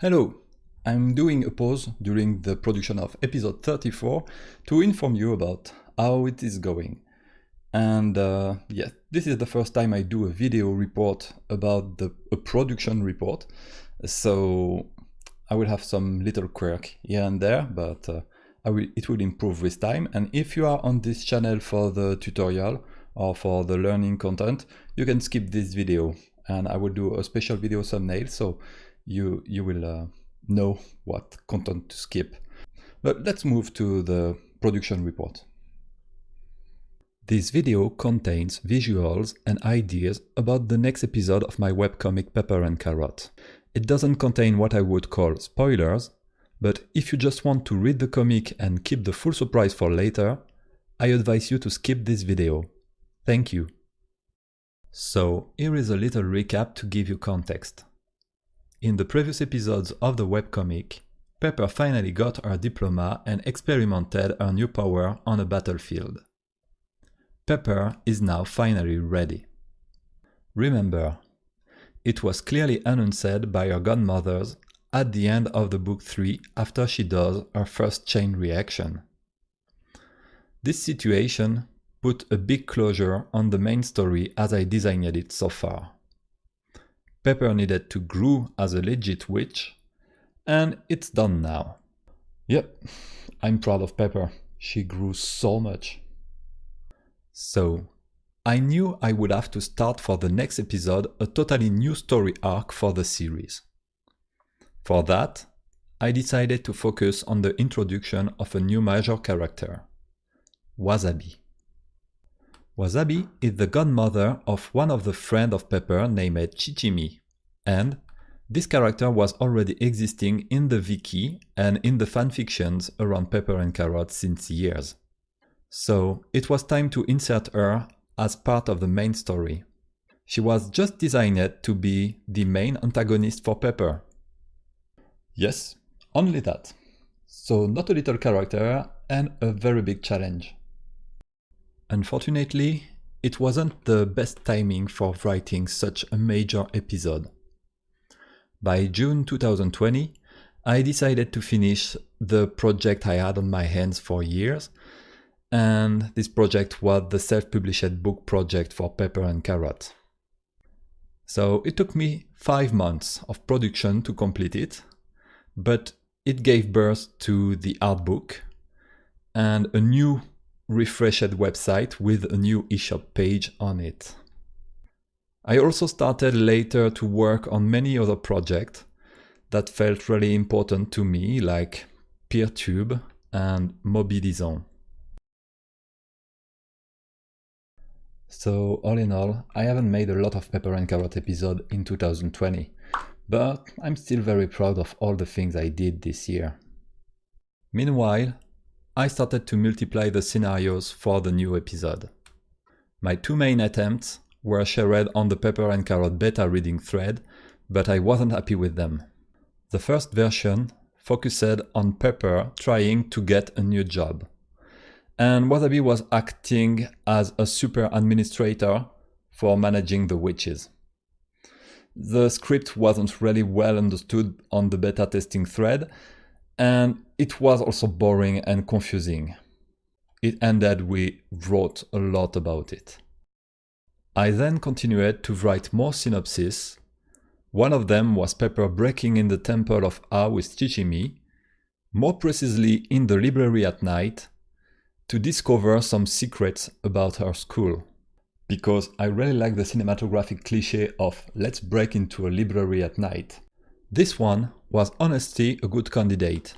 Hello, I'm doing a pause during the production of episode 34 to inform you about how it is going. And uh, yes, this is the first time I do a video report about the a production report, so I will have some little quirk here and there, but uh, I will, it will improve with time. And if you are on this channel for the tutorial or for the learning content, you can skip this video and I will do a special video thumbnail. So you you will uh, know what content to skip. But let's move to the production report. This video contains visuals and ideas about the next episode of my webcomic Pepper and Carrot. It doesn't contain what I would call spoilers, but if you just want to read the comic and keep the full surprise for later, I advise you to skip this video. Thank you. So, here is a little recap to give you context. In the previous episodes of the webcomic, Pepper finally got her diploma and experimented her new power on a battlefield. Pepper is now finally ready. Remember, it was clearly announced by her godmothers at the end of the book 3 after she does her first chain reaction. This situation put a big closure on the main story as I designed it so far. Pepper needed to grow as a legit witch, and it's done now. Yep, I'm proud of Pepper. She grew so much. So, I knew I would have to start for the next episode a totally new story arc for the series. For that, I decided to focus on the introduction of a new major character, Wasabi. Wasabi is the godmother of one of the friends of Pepper named Shichimi, and this character was already existing in the wiki and in the fanfictions around Pepper and Carrot since years. So it was time to insert her as part of the main story. She was just designed to be the main antagonist for Pepper. Yes, only that. So not a little character and a very big challenge. Unfortunately, it wasn't the best timing for writing such a major episode. By June 2020, I decided to finish the project I had on my hands for years, and this project was the self-published book project for Pepper and Carrot. So it took me five months of production to complete it, but it gave birth to the art book and a new refreshed website with a new eShop page on it. I also started later to work on many other projects that felt really important to me, like PeerTube and Mobilizon. So all in all, I haven't made a lot of Pepper and Carrot episode in 2020, but I'm still very proud of all the things I did this year. Meanwhile, I started to multiply the scenarios for the new episode. My two main attempts were shared on the Pepper and Carrot beta reading thread, but I wasn't happy with them. The first version focused on Pepper trying to get a new job. And Wasabi was acting as a super administrator for managing the witches. The script wasn't really well understood on the beta testing thread, and it was also boring and confusing. It ended we wrote a lot about it. I then continued to write more synopses. One of them was Pepper breaking in the temple of A with Shichimi, more precisely in the library at night, to discover some secrets about her school. Because I really like the cinematographic cliche of let's break into a library at night. This one was honestly a good candidate.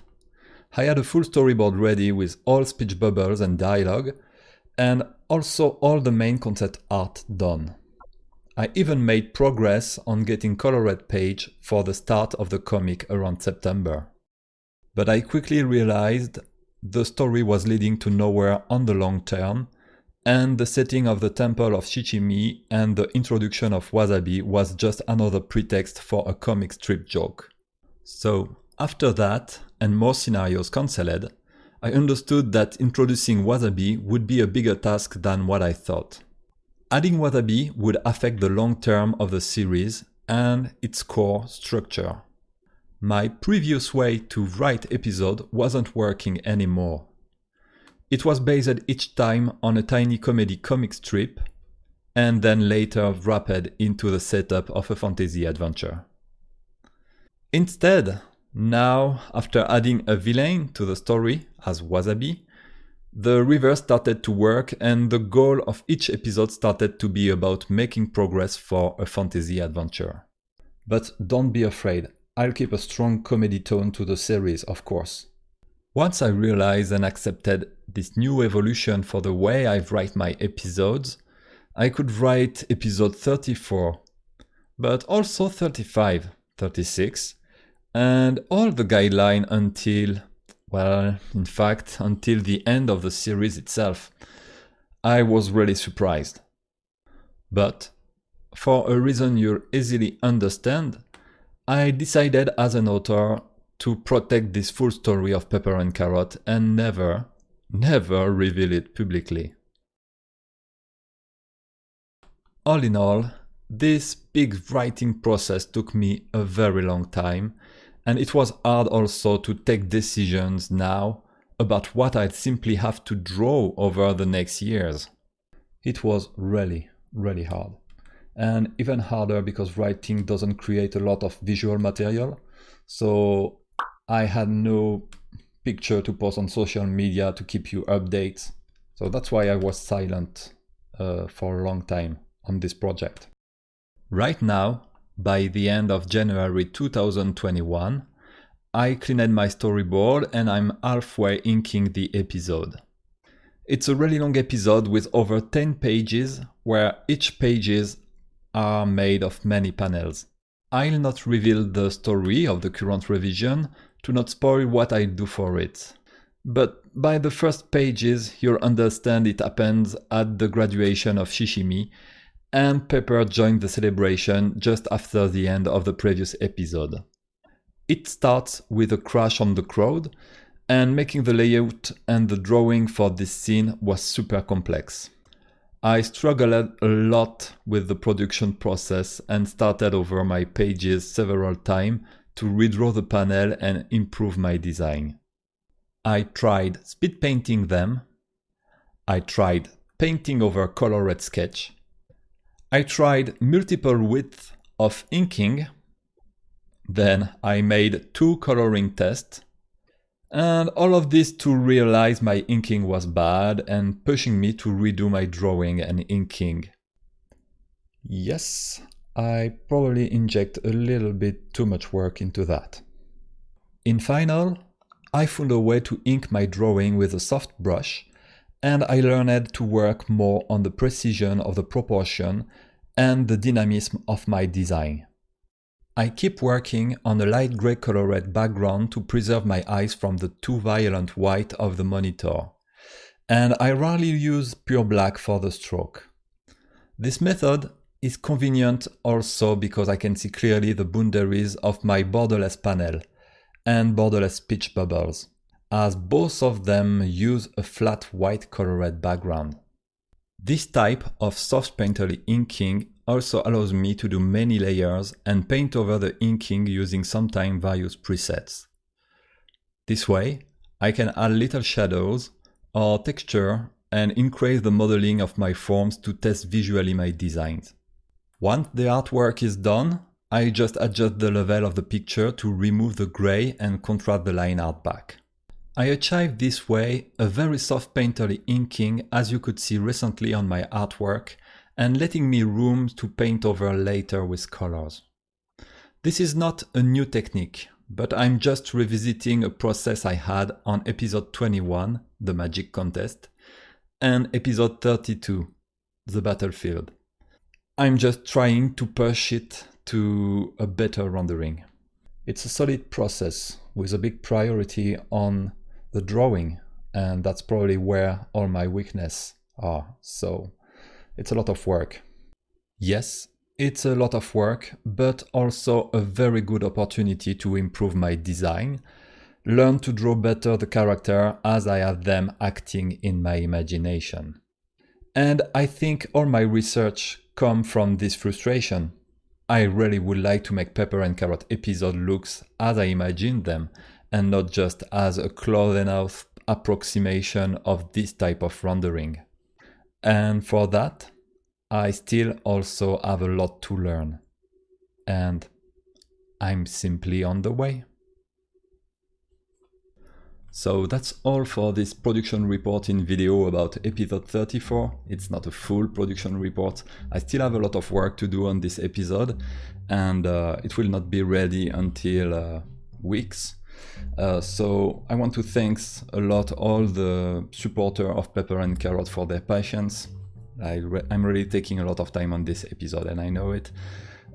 I had a full storyboard ready with all speech bubbles and dialogue, and also all the main concept art done. I even made progress on getting colored page for the start of the comic around September. But I quickly realized the story was leading to nowhere on the long term, and the setting of the temple of Shichimi and the introduction of Wasabi was just another pretext for a comic strip joke. So, after that, and more scenarios cancelled, I understood that introducing Wasabi would be a bigger task than what I thought. Adding Wasabi would affect the long term of the series and its core structure. my previous way to write episode wasn't working anymore. It was based each time on a tiny comedy comic strip and then later wrapped into the setup of a fantasy adventure. Instead, now, after adding a villain to the story as Wasabi, the reverse started to work and the goal of each episode started to be about making progress for a fantasy adventure. But don't be afraid, I'll keep a strong comedy tone to the series, of course. Once I realized and accepted this new evolution for the way I write my episodes, I could write episode 34, but also 35, 36, and all the guideline until, well, in fact, until the end of the series itself. I was really surprised. But, for a reason you'll easily understand, I decided as an author to protect this full story of Pepper and Carrot and never, never reveal it publicly. All in all, this big writing process took me a very long time, and it was hard also to take decisions now about what I'd simply have to draw over the next years. It was really, really hard. And even harder because writing doesn't create a lot of visual material. So I had no picture to post on social media to keep you updates. So that's why I was silent uh, for a long time on this project. Right now, by the end of January 2021, I cleaned my storyboard and I'm halfway inking the episode. It's a really long episode with over 10 pages where each pages are made of many panels. I'll not reveal the story of the current revision to not spoil what I do for it. But by the first pages, you'll understand it happens at the graduation of Shichimi, and Pepper joined the celebration just after the end of the previous episode. It starts with a crash on the crowd, and making the layout and the drawing for this scene was super complex. I struggled a lot with the production process and started over my pages several times to redraw the panel and improve my design. I tried speed painting them. I tried painting over colored sketch. I tried multiple widths of inking. Then I made two coloring tests. And all of this to realize my inking was bad and pushing me to redo my drawing and inking. Yes, I probably inject a little bit too much work into that. In final, I found a way to ink my drawing with a soft brush and I learned to work more on the precision of the proportion and the dynamism of my design. I keep working on a light grey colored background to preserve my eyes from the too violent white of the monitor, and I rarely use pure black for the stroke. This method is convenient also because I can see clearly the boundaries of my borderless panel and borderless pitch bubbles, as both of them use a flat white colored background. This type of soft painterly inking also allows me to do many layers and paint over the inking using sometimes various presets. This way, I can add little shadows or texture and increase the modeling of my forms to test visually my designs. Once the artwork is done, I just adjust the level of the picture to remove the gray and contrast the line art back. I achieved this way a very soft painterly inking as you could see recently on my artwork and letting me room to paint over later with colors. This is not a new technique, but I'm just revisiting a process I had on episode 21, the magic contest, and episode 32, the battlefield. I'm just trying to push it to a better rendering. It's a solid process with a big priority on the drawing and that's probably where all my weakness are. So it's a lot of work. Yes, it's a lot of work, but also a very good opportunity to improve my design, learn to draw better the character as I have them acting in my imagination. And I think all my research come from this frustration. I really would like to make Pepper and Carrot episode looks as I imagined them and not just as a close enough approximation of this type of rendering. And for that, I still also have a lot to learn. And I'm simply on the way. So that's all for this production reporting video about episode 34. It's not a full production report. I still have a lot of work to do on this episode and uh, it will not be ready until uh, weeks. Uh, so I want to thank a lot all the supporter of Pepper and Carrot for their patience. I re I'm really taking a lot of time on this episode and I know it.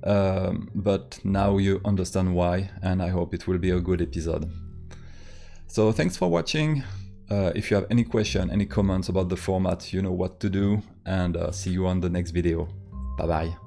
Um, but now you understand why and I hope it will be a good episode. So thanks for watching. Uh, if you have any question, any comments about the format, you know what to do and uh, see you on the next video. Bye bye.